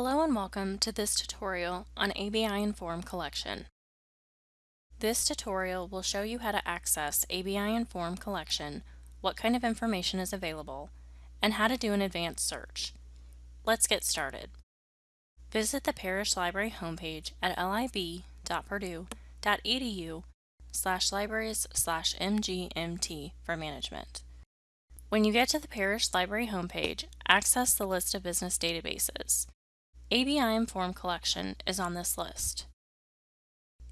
Hello and welcome to this tutorial on ABI Inform Collection. This tutorial will show you how to access ABI Inform Collection, what kind of information is available, and how to do an advanced search. Let's get started. Visit the Parrish Library homepage at lib.purdue.edu slash libraries slash mgmt for management. When you get to the Parrish Library homepage, access the list of business databases. ABI Inform Collection is on this list.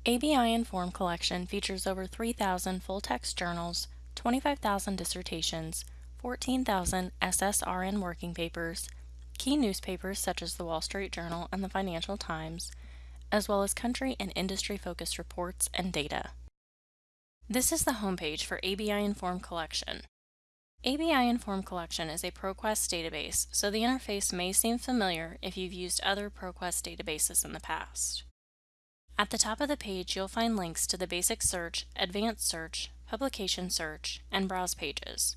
ABI Inform Collection features over 3,000 full-text journals, 25,000 dissertations, 14,000 SSRN working papers, key newspapers such as the Wall Street Journal and the Financial Times, as well as country and industry-focused reports and data. This is the homepage for ABI Inform Collection. ABI Inform Collection is a ProQuest database, so the interface may seem familiar if you've used other ProQuest databases in the past. At the top of the page, you'll find links to the basic search, advanced search, publication search, and browse pages.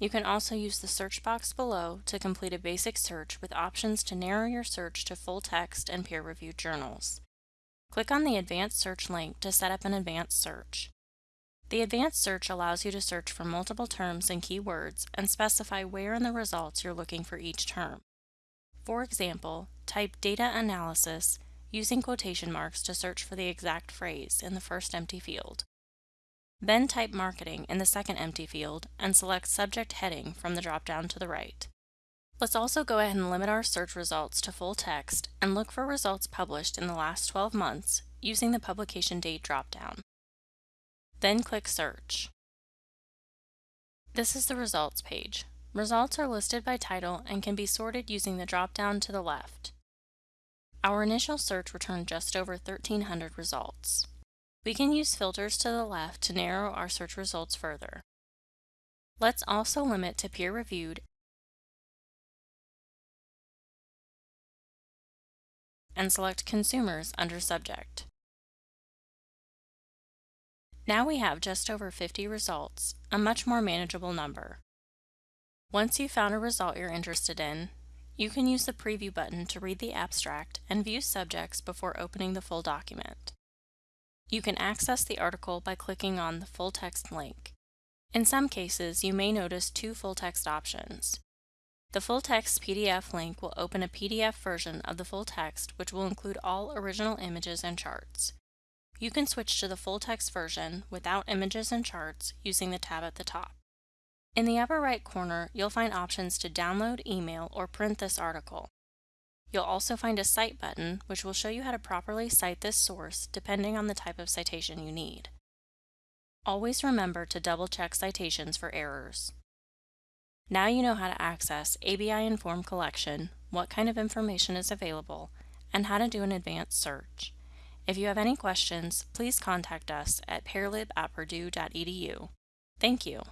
You can also use the search box below to complete a basic search with options to narrow your search to full text and peer-reviewed journals. Click on the Advanced Search link to set up an advanced search. The advanced search allows you to search for multiple terms and keywords and specify where in the results you're looking for each term. For example, type data analysis using quotation marks to search for the exact phrase in the first empty field. Then type marketing in the second empty field and select subject heading from the drop-down to the right. Let's also go ahead and limit our search results to full text and look for results published in the last 12 months using the publication date drop-down. Then click Search. This is the results page. Results are listed by title and can be sorted using the drop-down to the left. Our initial search returned just over 1,300 results. We can use filters to the left to narrow our search results further. Let's also limit to peer-reviewed and select Consumers under Subject. Now we have just over 50 results, a much more manageable number. Once you've found a result you're interested in, you can use the Preview button to read the abstract and view subjects before opening the full document. You can access the article by clicking on the full text link. In some cases, you may notice two full text options. The full text PDF link will open a PDF version of the full text which will include all original images and charts. You can switch to the full text version without images and charts using the tab at the top. In the upper right corner, you'll find options to download, email, or print this article. You'll also find a Cite button, which will show you how to properly cite this source depending on the type of citation you need. Always remember to double-check citations for errors. Now you know how to access ABI Inform Collection, what kind of information is available, and how to do an advanced search. If you have any questions, please contact us at paralib at purdue.edu. Thank you.